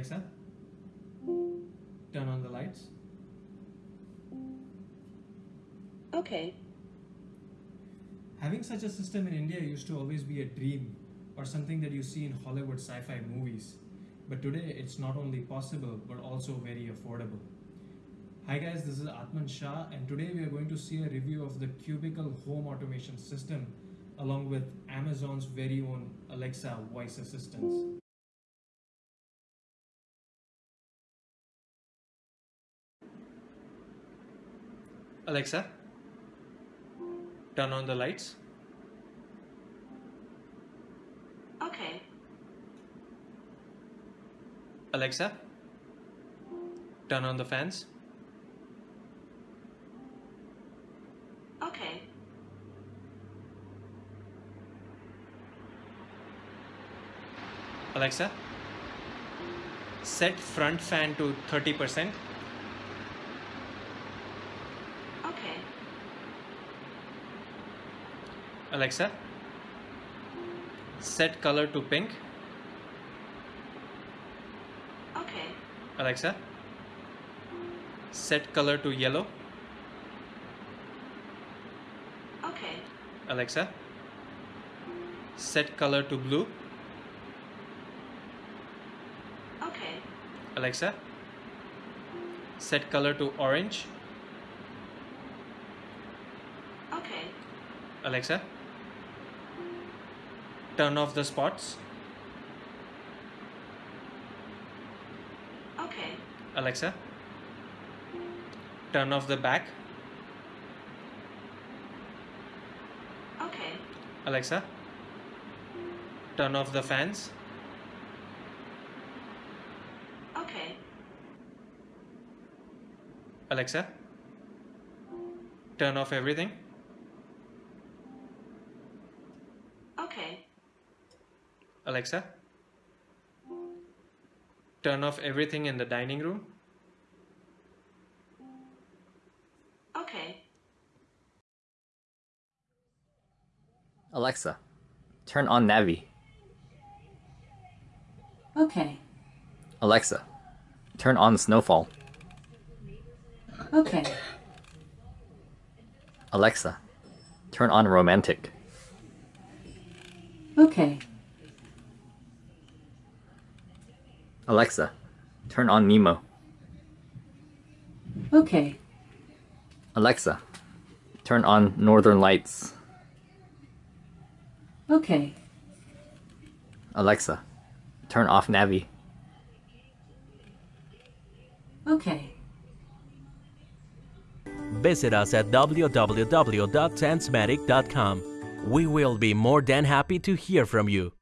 Alexa, turn on the lights. Okay. Having such a system in India used to always be a dream or something that you see in Hollywood sci fi movies. But today it's not only possible but also very affordable. Hi guys, this is Atman Shah, and today we are going to see a review of the Cubicle home automation system along with Amazon's very own Alexa voice assistants. Alexa, turn on the lights. Okay. Alexa, turn on the fans. Okay. Alexa, set front fan to 30%. Okay. Alexa, set color to pink. Okay. Alexa, set color to yellow. Okay. Alexa, set color to blue. Okay. Alexa, set color to orange. Okay. Alexa, turn off the spots. Okay. Alexa, turn off the back. Okay. Alexa, turn off the fans. Okay. Alexa, turn off everything. Okay. Alexa, turn off everything in the dining room. Okay. Alexa, turn on Navi. Okay. Alexa, turn on Snowfall. Okay. Alexa, turn on Romantic. Okay. Alexa, turn on Nemo. Okay. Alexa, turn on Northern Lights. Okay. Alexa, turn off Navi. Okay. Visit us at www.sensematic.com. We will be more than happy to hear from you.